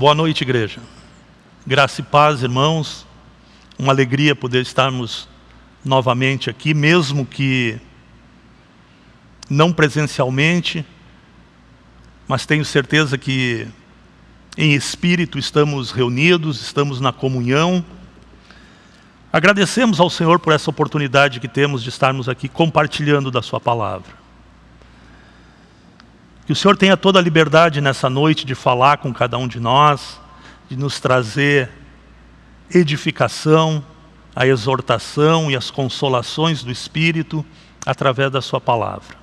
Boa noite, igreja. Graça e paz, irmãos. Uma alegria poder estarmos novamente aqui, mesmo que não presencialmente, mas tenho certeza que em espírito estamos reunidos, estamos na comunhão. Agradecemos ao Senhor por essa oportunidade que temos de estarmos aqui compartilhando da sua palavra. Que o Senhor tenha toda a liberdade nessa noite de falar com cada um de nós, de nos trazer edificação, a exortação e as consolações do Espírito através da sua palavra.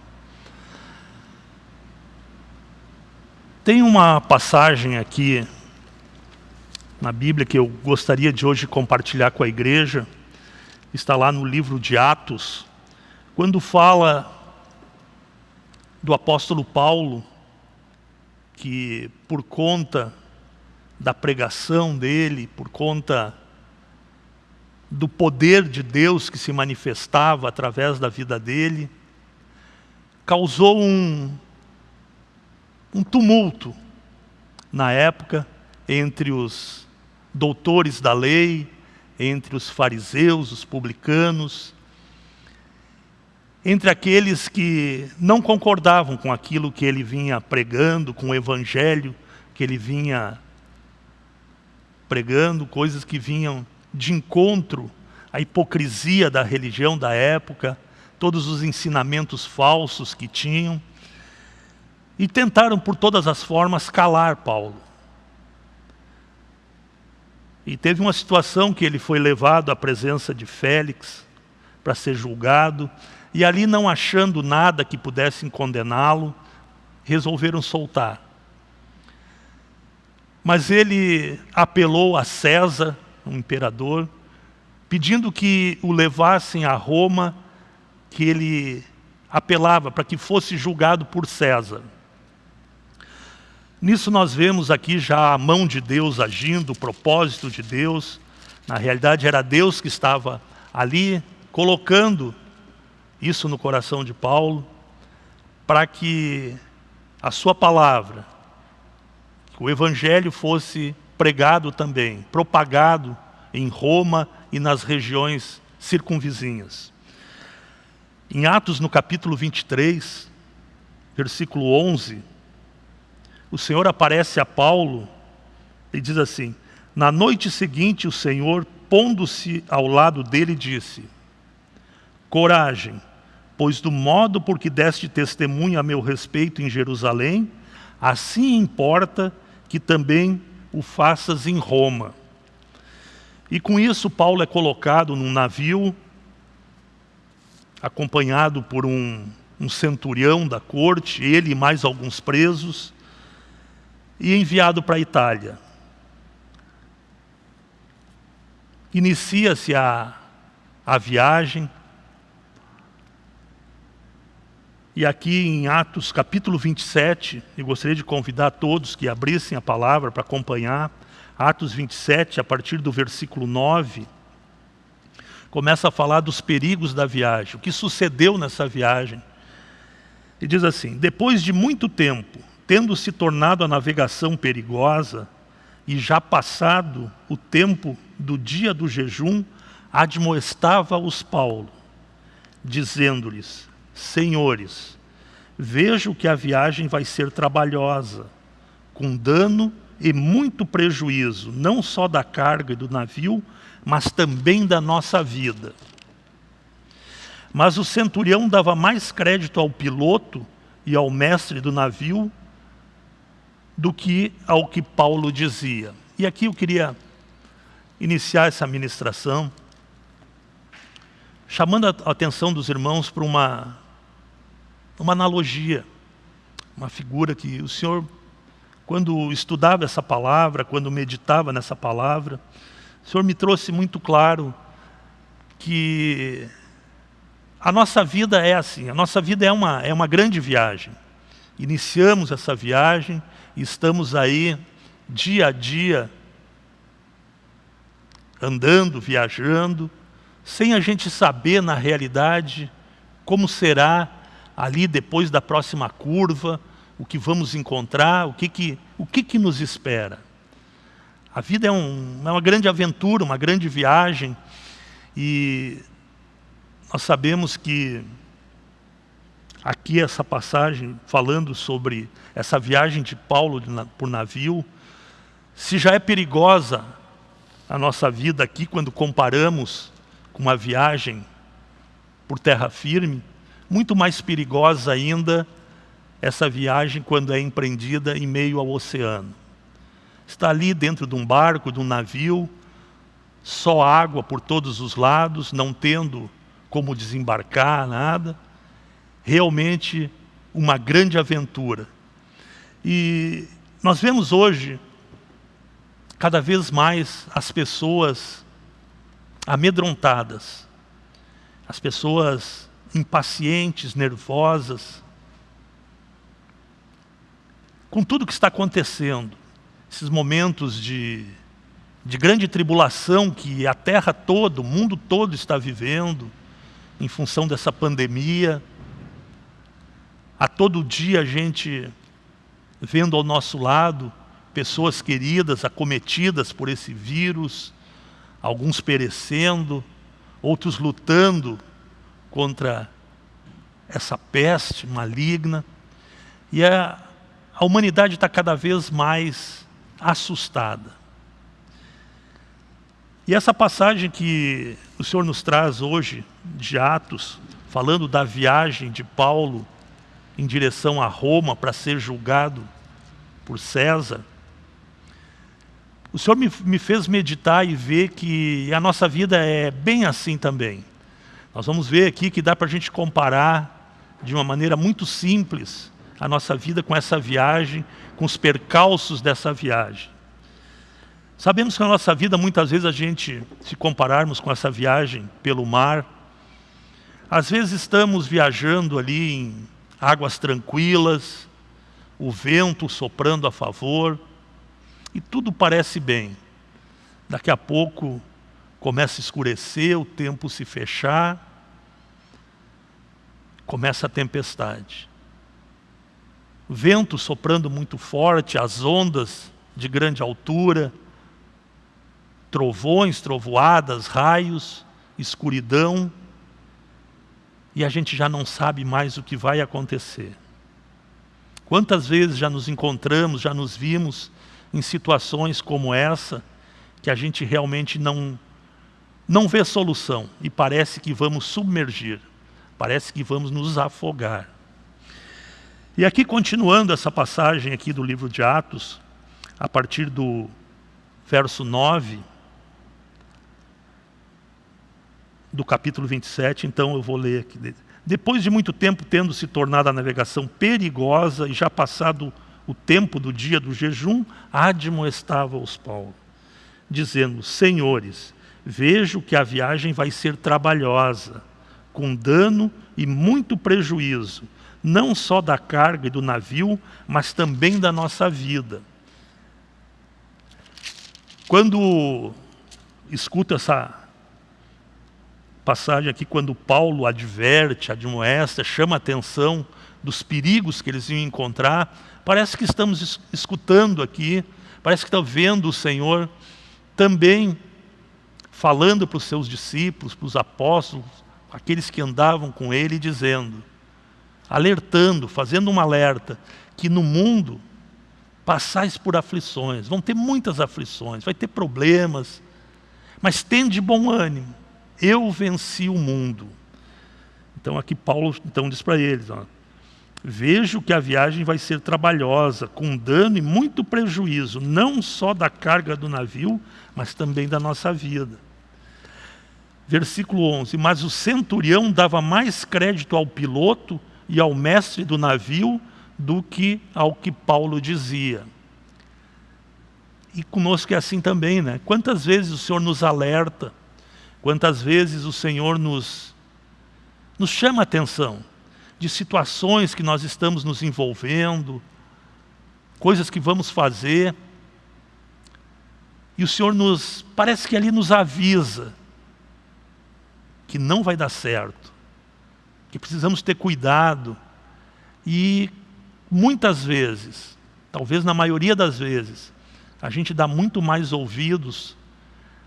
Tem uma passagem aqui na Bíblia que eu gostaria de hoje compartilhar com a igreja. Está lá no livro de Atos, quando fala do apóstolo Paulo, que por conta da pregação dele, por conta do poder de Deus que se manifestava através da vida dele, causou um, um tumulto na época entre os doutores da lei, entre os fariseus, os publicanos, entre aqueles que não concordavam com aquilo que ele vinha pregando, com o evangelho que ele vinha pregando, coisas que vinham de encontro à hipocrisia da religião da época, todos os ensinamentos falsos que tinham e tentaram por todas as formas calar Paulo. E teve uma situação que ele foi levado à presença de Félix para ser julgado, e ali não achando nada que pudessem condená-lo, resolveram soltar. Mas ele apelou a César, o imperador, pedindo que o levassem a Roma, que ele apelava para que fosse julgado por César. Nisso nós vemos aqui já a mão de Deus agindo, o propósito de Deus. Na realidade era Deus que estava ali colocando isso no coração de Paulo, para que a sua palavra, que o evangelho fosse pregado também, propagado em Roma e nas regiões circunvizinhas. Em Atos, no capítulo 23, versículo 11, o Senhor aparece a Paulo e diz assim, na noite seguinte o Senhor, pondo-se ao lado dele, disse, coragem, pois do modo por que deste testemunho a meu respeito em Jerusalém, assim importa que também o faças em Roma. E com isso Paulo é colocado num navio, acompanhado por um, um centurião da corte, ele e mais alguns presos, e enviado para a Itália. Inicia-se a, a viagem, e aqui em Atos capítulo 27, eu gostaria de convidar todos que abrissem a palavra para acompanhar, Atos 27, a partir do versículo 9, começa a falar dos perigos da viagem, o que sucedeu nessa viagem. E diz assim, depois de muito tempo, tendo se tornado a navegação perigosa, e já passado o tempo do dia do jejum, admoestava-os Paulo, dizendo-lhes, Senhores, vejo que a viagem vai ser trabalhosa, com dano e muito prejuízo, não só da carga e do navio, mas também da nossa vida. Mas o centurião dava mais crédito ao piloto e ao mestre do navio do que ao que Paulo dizia. E aqui eu queria iniciar essa ministração chamando a atenção dos irmãos para uma, uma analogia, uma figura que o Senhor, quando estudava essa palavra, quando meditava nessa palavra, o Senhor me trouxe muito claro que a nossa vida é assim, a nossa vida é uma, é uma grande viagem. Iniciamos essa viagem, estamos aí dia a dia andando, viajando, sem a gente saber na realidade como será ali depois da próxima curva, o que vamos encontrar, o que, que, o que, que nos espera. A vida é, um, é uma grande aventura, uma grande viagem. E nós sabemos que aqui essa passagem falando sobre essa viagem de Paulo por navio, se já é perigosa a nossa vida aqui quando comparamos com uma viagem por terra firme, muito mais perigosa ainda essa viagem quando é empreendida em meio ao oceano. Está ali dentro de um barco, de um navio, só água por todos os lados, não tendo como desembarcar, nada realmente uma grande aventura. E nós vemos hoje, cada vez mais, as pessoas amedrontadas, as pessoas impacientes, nervosas, com tudo que está acontecendo, esses momentos de, de grande tribulação que a terra toda, o mundo todo está vivendo, em função dessa pandemia, a todo dia a gente vendo ao nosso lado pessoas queridas acometidas por esse vírus, alguns perecendo, outros lutando contra essa peste maligna. E a, a humanidade está cada vez mais assustada. E essa passagem que o Senhor nos traz hoje, de Atos, falando da viagem de Paulo em direção a Roma para ser julgado por César, o Senhor me, me fez meditar e ver que a nossa vida é bem assim também. Nós vamos ver aqui que dá para a gente comparar de uma maneira muito simples a nossa vida com essa viagem, com os percalços dessa viagem. Sabemos que na nossa vida, muitas vezes, a gente, se compararmos com essa viagem pelo mar, às vezes estamos viajando ali em águas tranquilas, o vento soprando a favor, e tudo parece bem. Daqui a pouco começa a escurecer, o tempo se fechar, começa a tempestade. Vento soprando muito forte, as ondas de grande altura, trovões, trovoadas, raios, escuridão, e a gente já não sabe mais o que vai acontecer. Quantas vezes já nos encontramos, já nos vimos em situações como essa, que a gente realmente não, não vê solução e parece que vamos submergir, parece que vamos nos afogar. E aqui, continuando essa passagem aqui do livro de Atos, a partir do verso 9, do capítulo 27, então eu vou ler aqui. Depois de muito tempo tendo se tornado a navegação perigosa e já passado o tempo do dia do jejum, admoestava-os Paulo, dizendo, Senhores, vejo que a viagem vai ser trabalhosa, com dano e muito prejuízo, não só da carga e do navio, mas também da nossa vida. Quando escuto essa passagem aqui quando Paulo adverte, admoesta, chama a atenção dos perigos que eles iam encontrar, parece que estamos escutando aqui, parece que está vendo o Senhor também falando para os seus discípulos, para os apóstolos, aqueles que andavam com ele, dizendo, alertando, fazendo um alerta, que no mundo passais por aflições, vão ter muitas aflições, vai ter problemas, mas tende bom ânimo, eu venci o mundo. Então aqui Paulo então diz para eles, ó, vejo que a viagem vai ser trabalhosa, com dano e muito prejuízo, não só da carga do navio, mas também da nossa vida. Versículo 11, mas o centurião dava mais crédito ao piloto e ao mestre do navio do que ao que Paulo dizia. E conosco é assim também, né? Quantas vezes o Senhor nos alerta, Quantas vezes o Senhor nos, nos chama a atenção de situações que nós estamos nos envolvendo, coisas que vamos fazer, e o Senhor nos, parece que ali nos avisa que não vai dar certo, que precisamos ter cuidado, e muitas vezes, talvez na maioria das vezes, a gente dá muito mais ouvidos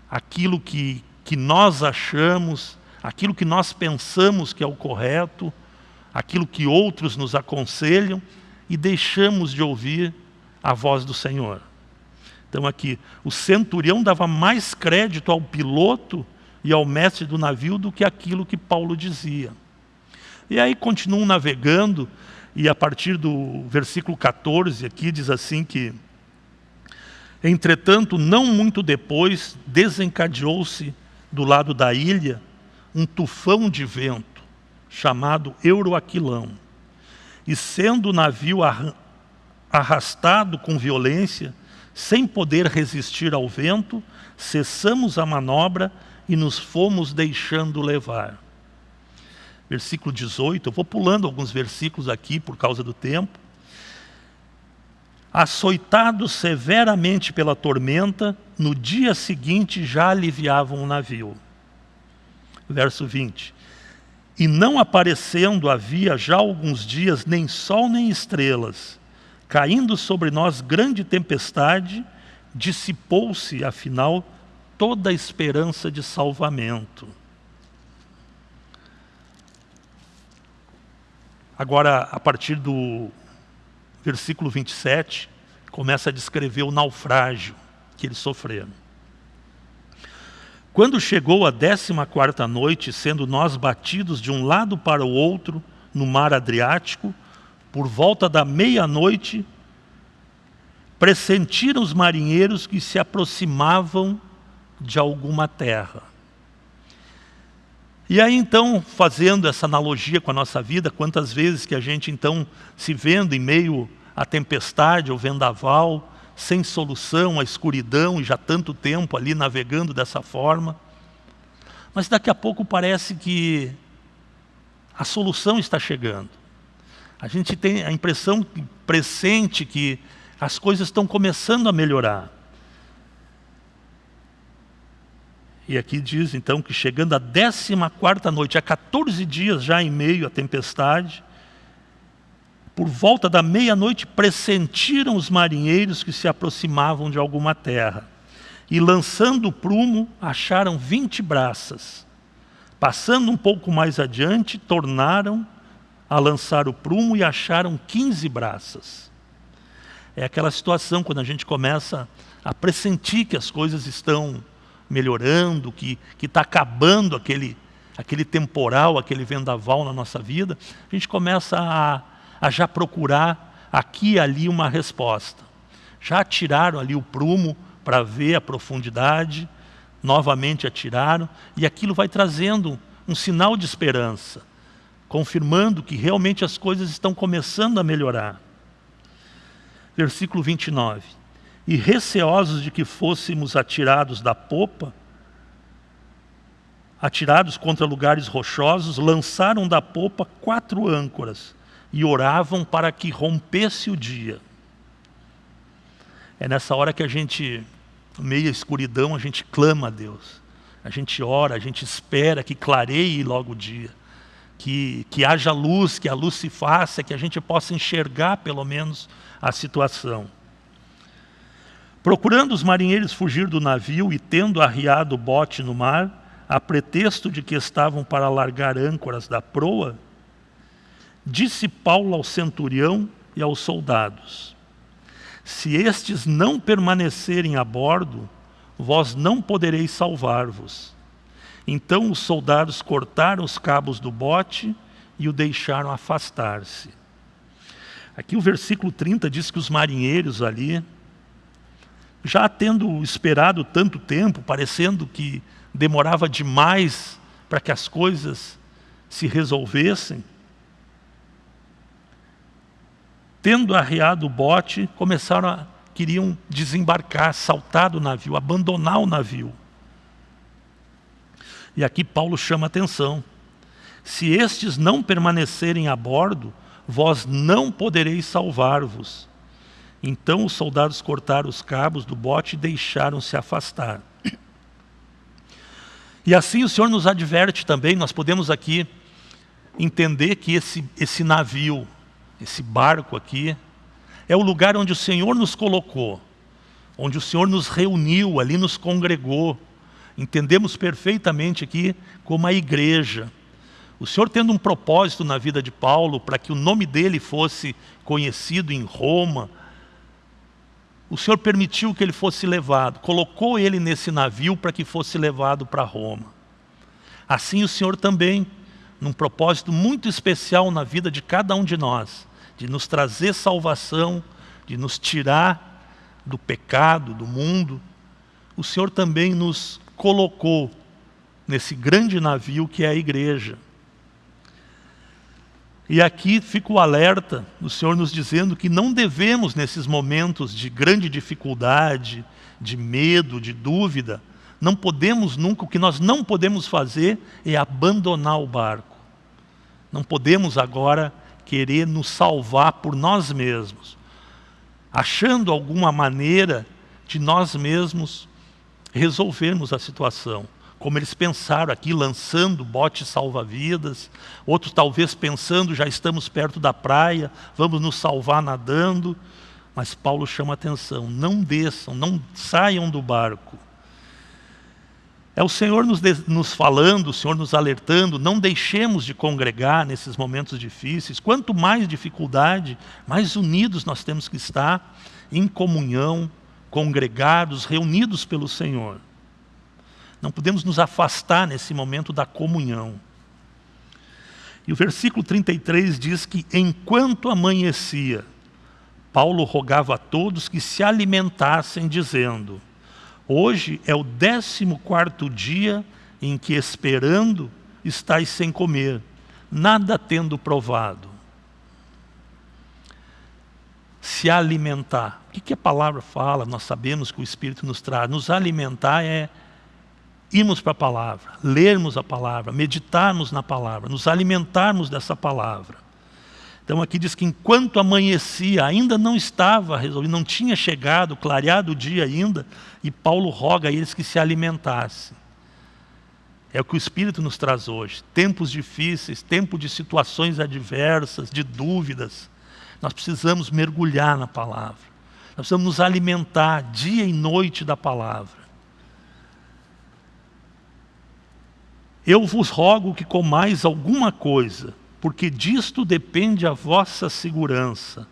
àquilo que, que nós achamos, aquilo que nós pensamos que é o correto, aquilo que outros nos aconselham e deixamos de ouvir a voz do Senhor. Então aqui, o centurião dava mais crédito ao piloto e ao mestre do navio do que aquilo que Paulo dizia. E aí continuam navegando, e a partir do versículo 14 aqui diz assim que Entretanto, não muito depois, desencadeou-se do lado da ilha um tufão de vento, chamado Euroaquilão. E sendo o navio arrastado com violência, sem poder resistir ao vento, cessamos a manobra e nos fomos deixando levar. Versículo 18, eu vou pulando alguns versículos aqui por causa do tempo. Açoitados severamente pela tormenta, no dia seguinte já aliviavam o navio. Verso 20. E não aparecendo havia já alguns dias nem sol nem estrelas, caindo sobre nós grande tempestade, dissipou-se, afinal, toda a esperança de salvamento. Agora, a partir do versículo 27, começa a descrever o naufrágio que eles sofreram. Quando chegou a décima quarta noite, sendo nós batidos de um lado para o outro no mar Adriático, por volta da meia-noite, pressentiram os marinheiros que se aproximavam de alguma terra. E aí então, fazendo essa analogia com a nossa vida, quantas vezes que a gente então se vendo em meio à tempestade, ao vendaval, sem solução, à escuridão, e já tanto tempo ali navegando dessa forma. Mas daqui a pouco parece que a solução está chegando. A gente tem a impressão presente que as coisas estão começando a melhorar. E aqui diz então que chegando à 14 quarta noite, há 14 dias já em meio à tempestade, por volta da meia-noite pressentiram os marinheiros que se aproximavam de alguma terra. E lançando o prumo, acharam 20 braças. Passando um pouco mais adiante, tornaram a lançar o prumo e acharam 15 braças. É aquela situação quando a gente começa a pressentir que as coisas estão melhorando, que está acabando aquele, aquele temporal, aquele vendaval na nossa vida, a gente começa a, a já procurar aqui e ali uma resposta. Já tiraram ali o prumo para ver a profundidade, novamente atiraram, e aquilo vai trazendo um sinal de esperança confirmando que realmente as coisas estão começando a melhorar. Versículo 29. E receosos de que fôssemos atirados da popa, atirados contra lugares rochosos, lançaram da popa quatro âncoras e oravam para que rompesse o dia. É nessa hora que a gente, meia escuridão, a gente clama a Deus. A gente ora, a gente espera que clareie logo o dia que, que haja luz, que a luz se faça, que a gente possa enxergar pelo menos a situação. Procurando os marinheiros fugir do navio e tendo arriado o bote no mar, a pretexto de que estavam para largar âncoras da proa, disse Paulo ao centurião e aos soldados, se estes não permanecerem a bordo, vós não podereis salvar-vos. Então os soldados cortaram os cabos do bote e o deixaram afastar-se. Aqui o versículo 30 diz que os marinheiros ali, já tendo esperado tanto tempo, parecendo que demorava demais para que as coisas se resolvessem, tendo arriado o bote, começaram a, queriam desembarcar, saltar do navio, abandonar o navio. E aqui Paulo chama atenção. Se estes não permanecerem a bordo, vós não podereis salvar-vos. Então os soldados cortaram os cabos do bote e deixaram-se afastar. E assim o Senhor nos adverte também, nós podemos aqui entender que esse, esse navio, esse barco aqui, é o lugar onde o Senhor nos colocou. onde o Senhor nos reuniu, ali nos congregou. Entendemos perfeitamente aqui como a igreja. O Senhor tendo um propósito na vida de Paulo para que o nome dele fosse conhecido em Roma, o Senhor permitiu que ele fosse levado, colocou ele nesse navio para que fosse levado para Roma. Assim o Senhor também, num propósito muito especial na vida de cada um de nós, de nos trazer salvação, de nos tirar do pecado, do mundo, o Senhor também nos colocou nesse grande navio que é a igreja. E aqui fica o alerta do Senhor nos dizendo que não devemos, nesses momentos de grande dificuldade, de medo, de dúvida, não podemos nunca, o que nós não podemos fazer é abandonar o barco. Não podemos agora querer nos salvar por nós mesmos achando alguma maneira de nós mesmos resolvermos a situação. Como eles pensaram aqui, lançando botes salva-vidas, outros talvez pensando, já estamos perto da praia, vamos nos salvar nadando. Mas Paulo chama atenção, não desçam, não saiam do barco. É o Senhor nos, nos, falando, o Senhor nos alertando, não deixemos de congregar nesses momentos difíceis. Quanto mais dificuldade, mais unidos nós temos que estar em comunhão, congregados, reunidos pelo Senhor. Não podemos nos afastar nesse momento da comunhão. E o versículo 33 diz que enquanto amanhecia, Paulo rogava a todos que se alimentassem, dizendo, Hoje é o décimo quarto dia em que esperando estáis sem comer, nada tendo provado. Se alimentar. O que a palavra fala? Nós sabemos que o Espírito nos traz. Nos alimentar é irmos para a palavra, lermos a palavra, meditarmos na palavra, nos alimentarmos dessa palavra. Então aqui diz que enquanto amanhecia, ainda não estava resolvido, não tinha chegado, clareado o dia ainda, e Paulo roga a eles que se alimentassem. É o que o Espírito nos traz hoje. Tempos difíceis, tempo de situações adversas, de dúvidas. Nós precisamos mergulhar na palavra. Nós precisamos nos alimentar dia e noite da palavra. Eu vos rogo que comais alguma coisa, porque disto depende a vossa segurança,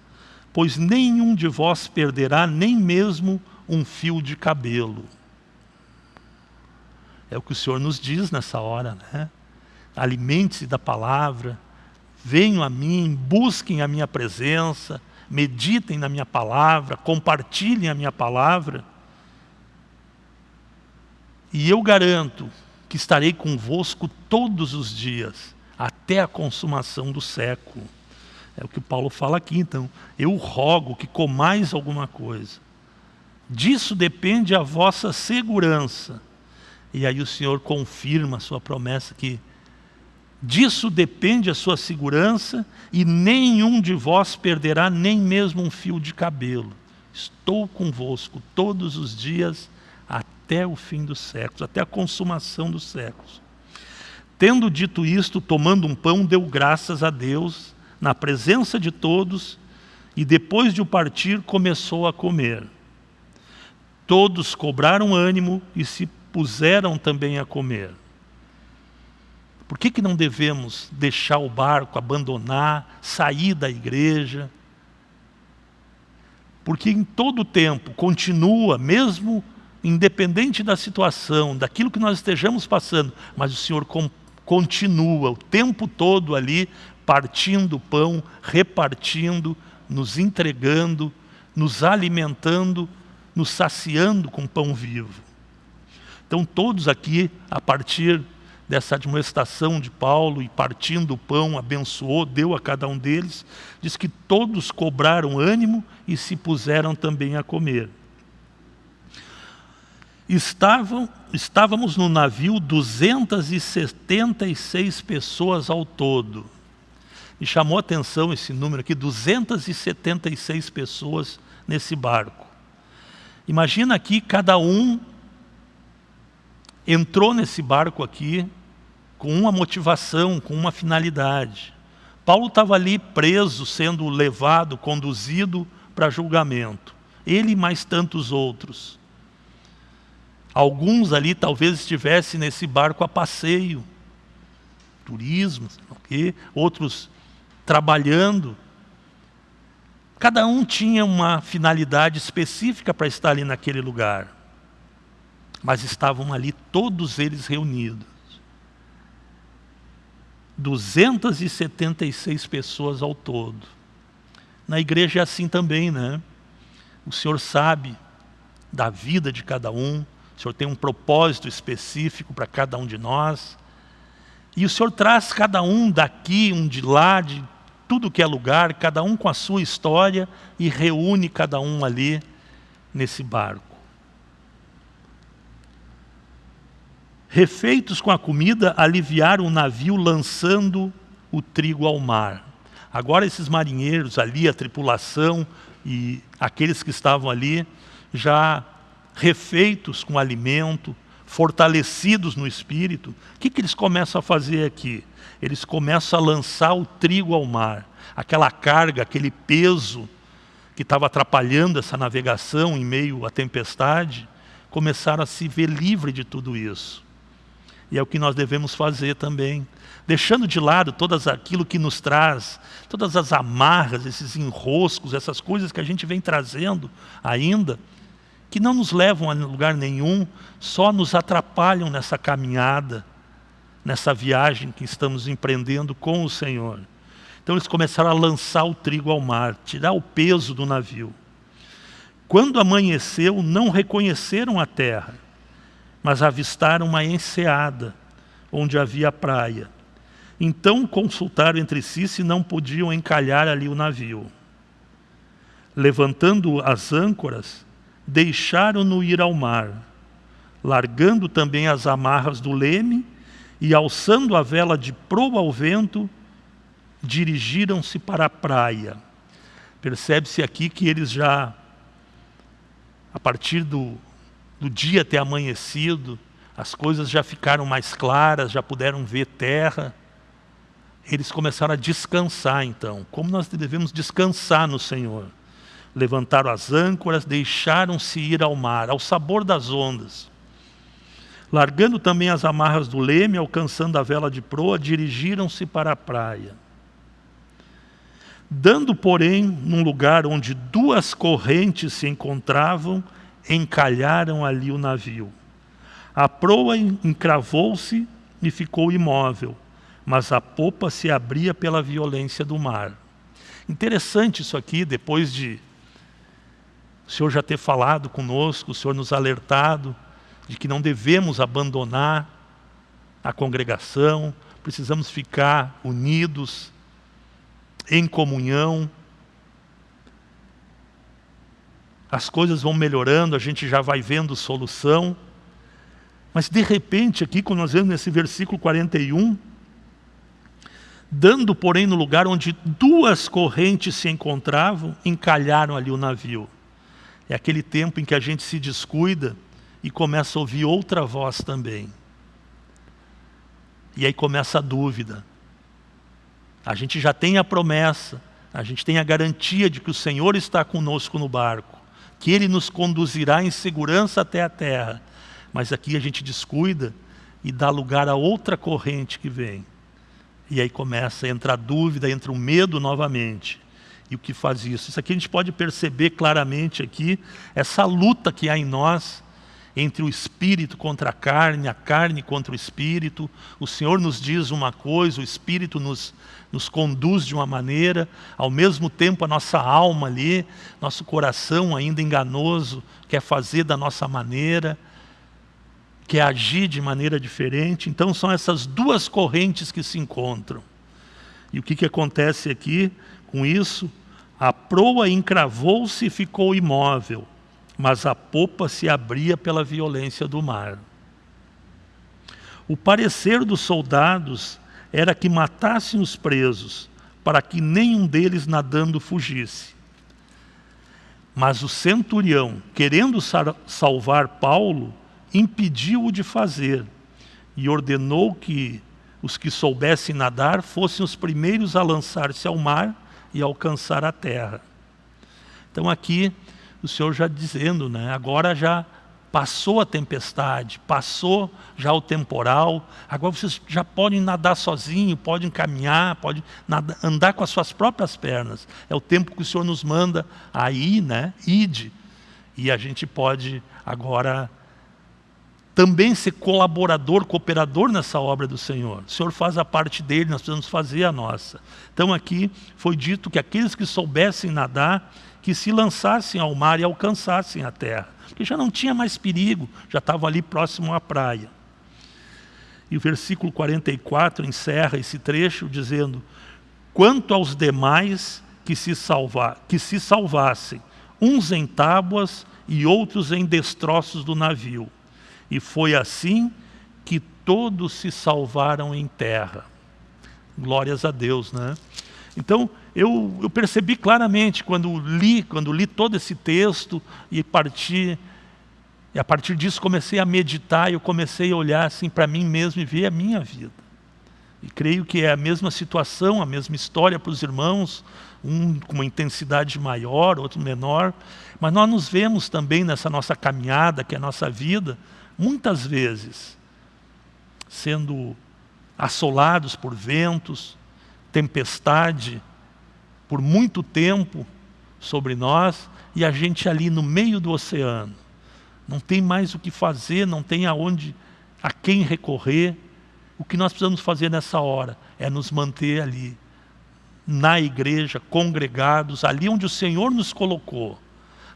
pois nenhum de vós perderá nem mesmo um fio de cabelo. É o que o Senhor nos diz nessa hora, né? Alimente-se da palavra, venham a mim, busquem a minha presença, meditem na minha palavra, compartilhem a minha palavra. E eu garanto que estarei convosco todos os dias, até a consumação do século. É o que Paulo fala aqui, então. Eu rogo que comais alguma coisa. Disso depende a vossa segurança. E aí o Senhor confirma a sua promessa que disso depende a sua segurança e nenhum de vós perderá nem mesmo um fio de cabelo. Estou convosco todos os dias até o fim dos séculos, até a consumação dos séculos. Tendo dito isto, tomando um pão, deu graças a Deus, na presença de todos, e depois de o partir, começou a comer. Todos cobraram ânimo e se puseram também a comer. Por que, que não devemos deixar o barco, abandonar, sair da igreja? Porque em todo o tempo continua, mesmo independente da situação, daquilo que nós estejamos passando, mas o Senhor continua o tempo todo ali, partindo o pão, repartindo, nos entregando, nos alimentando, nos saciando com pão vivo. Então todos aqui, a partir dessa admoestação de Paulo e partindo o pão, abençoou, deu a cada um deles, diz que todos cobraram ânimo e se puseram também a comer. Estavam, estávamos no navio 276 pessoas ao todo. E chamou atenção esse número aqui, 276 pessoas nesse barco. Imagina aqui, cada um entrou nesse barco aqui com uma motivação, com uma finalidade. Paulo estava ali preso, sendo levado, conduzido para julgamento. ele e mais tantos outros. Alguns ali talvez estivessem nesse barco a passeio, turismo, okay? outros trabalhando. Cada um tinha uma finalidade específica para estar ali naquele lugar. Mas estavam ali todos eles reunidos. 276 pessoas ao todo. Na igreja é assim também, né? O Senhor sabe da vida de cada um, o Senhor tem um propósito específico para cada um de nós. E o Senhor traz cada um daqui, um de lá, de tudo que é lugar, cada um com a sua história e reúne cada um ali nesse barco. Refeitos com a comida, aliviaram o navio lançando o trigo ao mar. Agora esses marinheiros ali, a tripulação e aqueles que estavam ali, já refeitos com alimento, fortalecidos no espírito, o que, que eles começam a fazer aqui? Eles começam a lançar o trigo ao mar. Aquela carga, aquele peso que estava atrapalhando essa navegação em meio à tempestade, começaram a se ver livre de tudo isso. E é o que nós devemos fazer também. Deixando de lado todas aquilo que nos traz, todas as amarras, esses enroscos, essas coisas que a gente vem trazendo ainda, que não nos levam a lugar nenhum, só nos atrapalham nessa caminhada, nessa viagem que estamos empreendendo com o Senhor. Então eles começaram a lançar o trigo ao mar, tirar o peso do navio. Quando amanheceu, não reconheceram a terra, mas avistaram uma enseada, onde havia praia. Então consultaram entre si se não podiam encalhar ali o navio. Levantando as âncoras, deixaram-no ir ao mar, largando também as amarras do leme e alçando a vela de proa ao vento, dirigiram-se para a praia. Percebe-se aqui que eles já, a partir do, do dia ter amanhecido, as coisas já ficaram mais claras, já puderam ver terra. Eles começaram a descansar então, como nós devemos descansar no Senhor levantaram as âncoras, deixaram-se ir ao mar, ao sabor das ondas. Largando também as amarras do leme, alcançando a vela de proa, dirigiram-se para a praia. Dando, porém, num lugar onde duas correntes se encontravam, encalharam ali o navio. A proa encravou-se e ficou imóvel, mas a popa se abria pela violência do mar. Interessante isso aqui, depois de o Senhor já ter falado conosco, o Senhor nos alertado de que não devemos abandonar a congregação, precisamos ficar unidos, em comunhão. As coisas vão melhorando, a gente já vai vendo solução. Mas de repente, aqui, quando nós vemos nesse versículo 41, dando, porém, no lugar onde duas correntes se encontravam, encalharam ali o navio. É aquele tempo em que a gente se descuida e começa a ouvir outra voz também. E aí começa a dúvida. A gente já tem a promessa, a gente tem a garantia de que o Senhor está conosco no barco, que Ele nos conduzirá em segurança até a terra. Mas aqui a gente descuida e dá lugar a outra corrente que vem. E aí começa a entrar dúvida, entra o medo novamente e o que faz isso. Isso aqui a gente pode perceber claramente aqui, essa luta que há em nós, entre o espírito contra a carne, a carne contra o espírito. O Senhor nos diz uma coisa, o espírito nos, nos conduz de uma maneira, ao mesmo tempo a nossa alma ali, nosso coração ainda enganoso, quer fazer da nossa maneira, quer agir de maneira diferente. Então são essas duas correntes que se encontram. E o que, que acontece aqui com isso? A proa encravou-se e ficou imóvel, mas a popa se abria pela violência do mar. O parecer dos soldados era que matassem os presos, para que nenhum deles nadando fugisse. Mas o centurião, querendo salvar Paulo, impediu-o de fazer e ordenou que os que soubessem nadar fossem os primeiros a lançar-se ao mar e alcançar a terra. Então aqui o Senhor já dizendo, né? agora já passou a tempestade, passou já o temporal, agora vocês já podem nadar sozinho, podem caminhar, podem nadar, andar com as suas próprias pernas. É o tempo que o Senhor nos manda aí, né? Ide. E a gente pode agora também ser colaborador, cooperador nessa obra do Senhor. O Senhor faz a parte dele, nós precisamos fazer a nossa. Então aqui foi dito que aqueles que soubessem nadar, que se lançassem ao mar e alcançassem a terra. Porque já não tinha mais perigo, já estavam ali próximo à praia. E o versículo 44 encerra esse trecho dizendo, quanto aos demais que se, salvar, que se salvassem, uns em tábuas e outros em destroços do navio e foi assim que todos se salvaram em terra. Glórias a Deus, né? Então, eu, eu percebi claramente quando li, quando li todo esse texto e parti, e a partir disso comecei a meditar, eu comecei a olhar assim para mim mesmo e ver a minha vida. E creio que é a mesma situação, a mesma história para os irmãos, um com uma intensidade maior, outro menor, mas nós nos vemos também nessa nossa caminhada, que é a nossa vida, muitas vezes, sendo assolados por ventos, tempestade, por muito tempo sobre nós, e a gente ali no meio do oceano. Não tem mais o que fazer, não tem aonde, a quem recorrer. O que nós precisamos fazer nessa hora é nos manter ali, na igreja, congregados, ali onde o Senhor nos colocou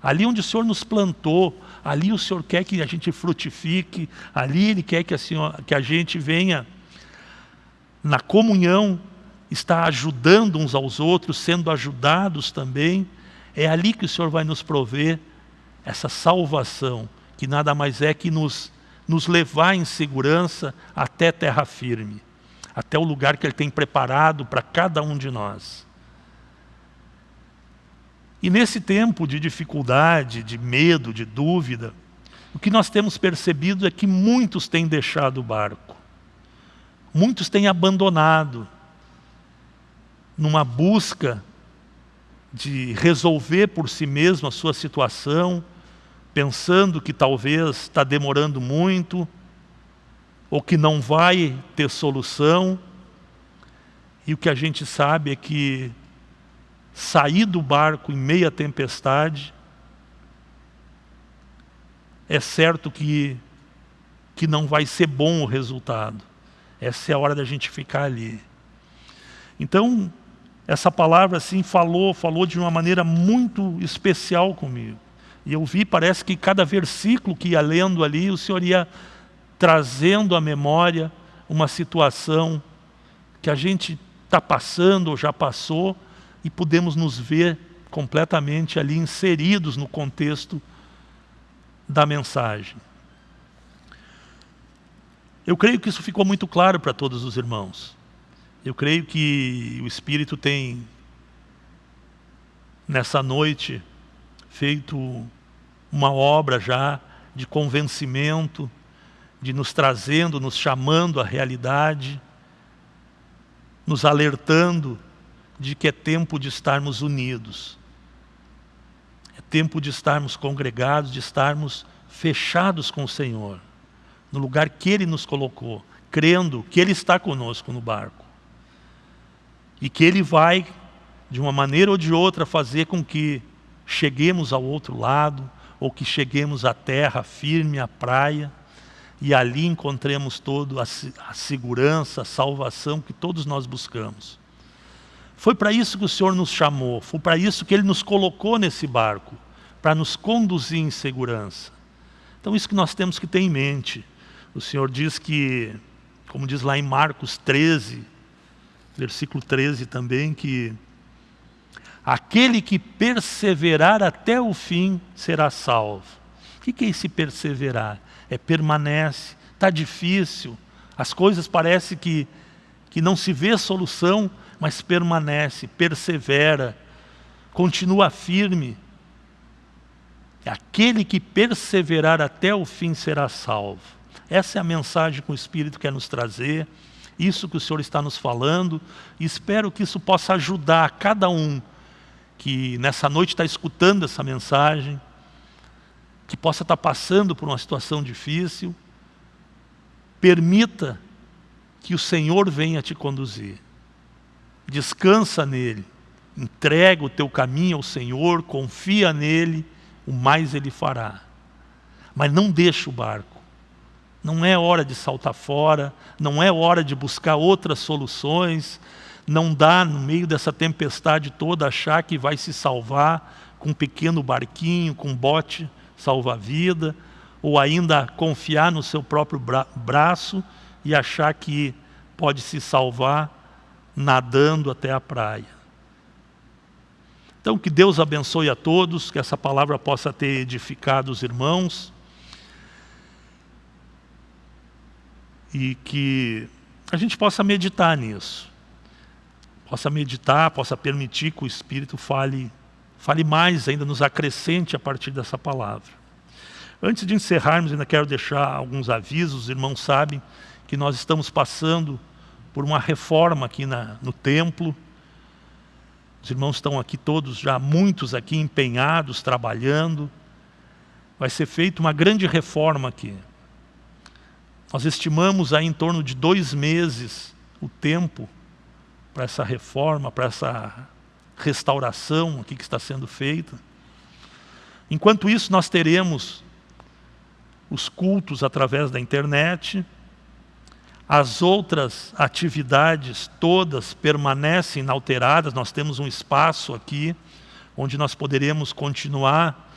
Ali onde o Senhor nos plantou, ali o Senhor quer que a gente frutifique, ali Ele quer que a, Senhor, que a gente venha na comunhão, está ajudando uns aos outros, sendo ajudados também. É ali que o Senhor vai nos prover essa salvação, que nada mais é que nos, nos levar em segurança até terra firme, até o lugar que Ele tem preparado para cada um de nós. E nesse tempo de dificuldade, de medo, de dúvida, o que nós temos percebido é que muitos têm deixado o barco. Muitos têm abandonado numa busca de resolver por si mesmo a sua situação, pensando que talvez está demorando muito, ou que não vai ter solução. E o que a gente sabe é que sair do barco em meia tempestade, é certo que, que não vai ser bom o resultado. Essa é a hora da gente ficar ali. Então, essa palavra assim falou, falou de uma maneira muito especial comigo. E eu vi, parece que cada versículo que ia lendo ali, o Senhor ia trazendo à memória uma situação que a gente está passando ou já passou, e podemos nos ver completamente ali inseridos no contexto da mensagem. Eu creio que isso ficou muito claro para todos os irmãos. Eu creio que o Espírito tem, nessa noite, feito uma obra já de convencimento, de nos trazendo, nos chamando à realidade, nos alertando de que é tempo de estarmos unidos. É tempo de estarmos congregados, de estarmos fechados com o Senhor, no lugar que Ele nos colocou, crendo que Ele está conosco no barco. E que Ele vai, de uma maneira ou de outra, fazer com que cheguemos ao outro lado, ou que cheguemos à terra firme, à praia, e ali encontremos todo a, a segurança, a salvação que todos nós buscamos. Foi para isso que o Senhor nos chamou, foi para isso que Ele nos colocou nesse barco, para nos conduzir em segurança. Então isso que nós temos que ter em mente. O Senhor diz que, como diz lá em Marcos 13, versículo 13 também, que aquele que perseverar até o fim será salvo. O que é esse perseverar? É permanece, está difícil, as coisas parecem que, que não se vê solução, mas permanece, persevera, continua firme. Aquele que perseverar até o fim será salvo. Essa é a mensagem que o Espírito quer nos trazer, isso que o Senhor está nos falando, e espero que isso possa ajudar cada um que nessa noite está escutando essa mensagem, que possa estar passando por uma situação difícil, permita que o Senhor venha te conduzir. Descansa nele, entrega o teu caminho ao Senhor, confia nele, o mais ele fará. Mas não deixa o barco. Não é hora de saltar fora, não é hora de buscar outras soluções, não dá no meio dessa tempestade toda achar que vai se salvar com um pequeno barquinho, com um bote salva-vida, ou ainda confiar no seu próprio bra braço e achar que pode se salvar nadando até a praia. Então que Deus abençoe a todos, que essa palavra possa ter edificado os irmãos e que a gente possa meditar nisso. Possa meditar, possa permitir que o Espírito fale, fale mais ainda, nos acrescente a partir dessa palavra. Antes de encerrarmos, ainda quero deixar alguns avisos, os irmãos sabem que nós estamos passando por uma reforma aqui na, no templo. Os irmãos estão aqui todos, já muitos aqui empenhados, trabalhando. Vai ser feita uma grande reforma aqui. Nós estimamos aí em torno de dois meses o tempo para essa reforma, para essa restauração aqui que está sendo feita. Enquanto isso, nós teremos os cultos através da internet, as outras atividades todas permanecem inalteradas, nós temos um espaço aqui onde nós poderemos continuar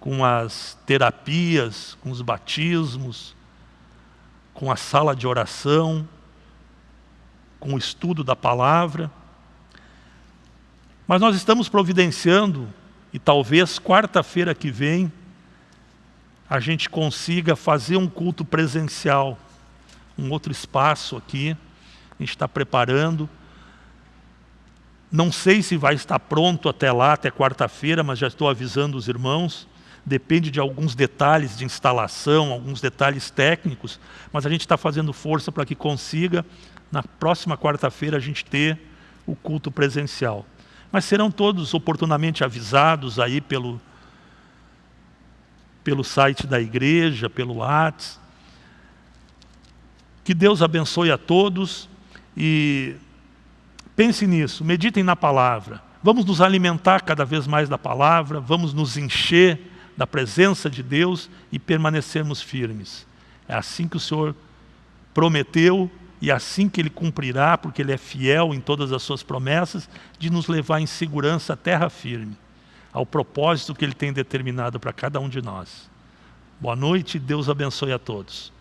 com as terapias, com os batismos, com a sala de oração, com o estudo da palavra. Mas nós estamos providenciando, e talvez quarta-feira que vem, a gente consiga fazer um culto presencial, um outro espaço aqui, a gente está preparando. Não sei se vai estar pronto até lá, até quarta-feira, mas já estou avisando os irmãos depende de alguns detalhes de instalação, alguns detalhes técnicos, mas a gente está fazendo força para que consiga, na próxima quarta-feira, a gente ter o culto presencial. Mas serão todos oportunamente avisados aí pelo, pelo site da igreja, pelo WhatsApp. Que Deus abençoe a todos e pense nisso, meditem na palavra. Vamos nos alimentar cada vez mais da palavra, vamos nos encher da presença de Deus e permanecermos firmes. É assim que o Senhor prometeu e é assim que Ele cumprirá, porque Ele é fiel em todas as suas promessas, de nos levar em segurança à terra firme, ao propósito que Ele tem determinado para cada um de nós. Boa noite, Deus abençoe a todos.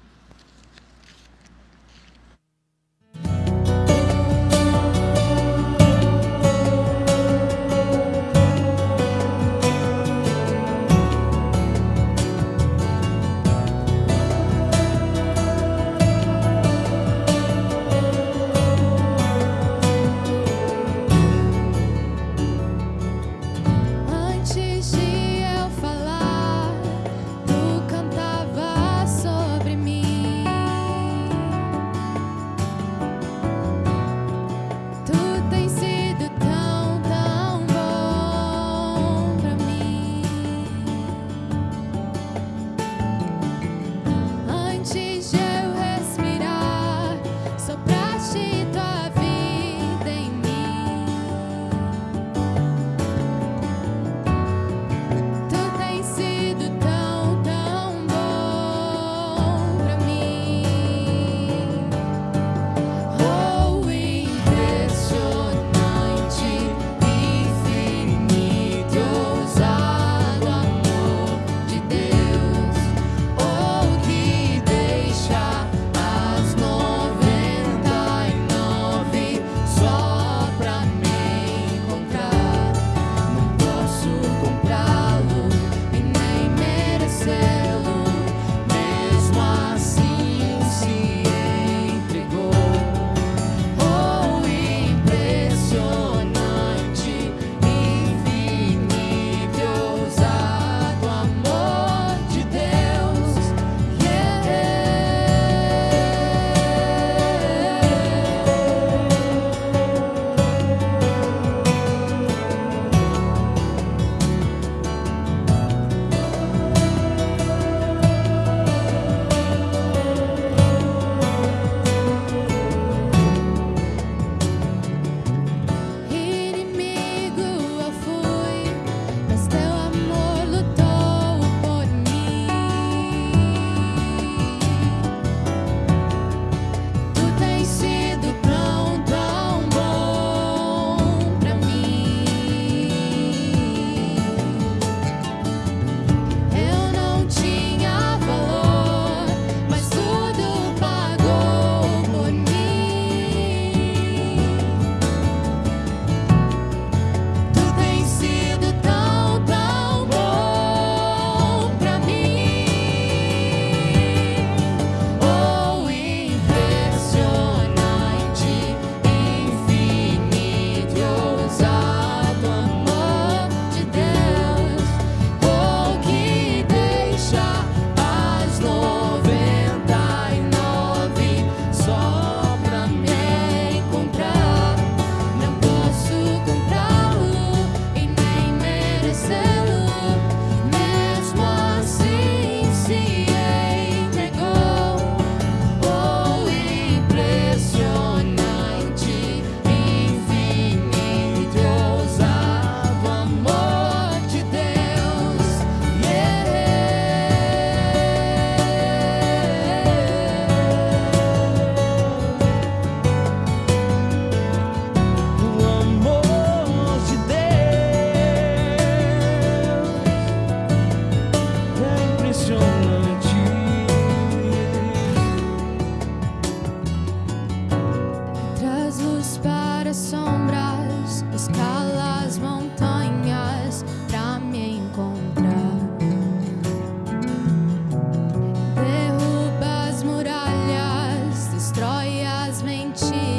as mentiras.